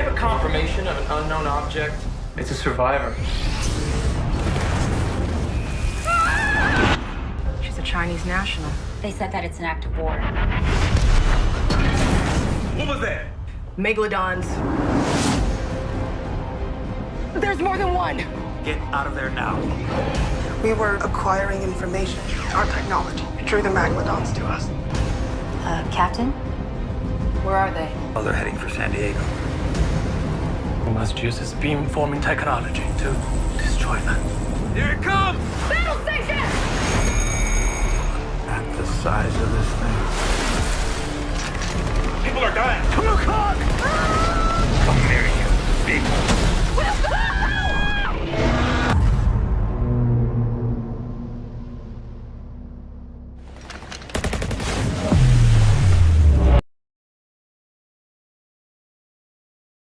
have a confirmation of an unknown object? It's a survivor. She's a Chinese national. They said that it's an act of war. What was that? Megalodons. There's more than one. Get out of there now. We were acquiring information. Our technology drew the Megalodons to us. Uh, Captain? Where are they? Oh, they're heading for San Diego. We must use this beam-forming technology to destroy them. Here it comes! Battle station! At the size of this thing. People are dying. Come on,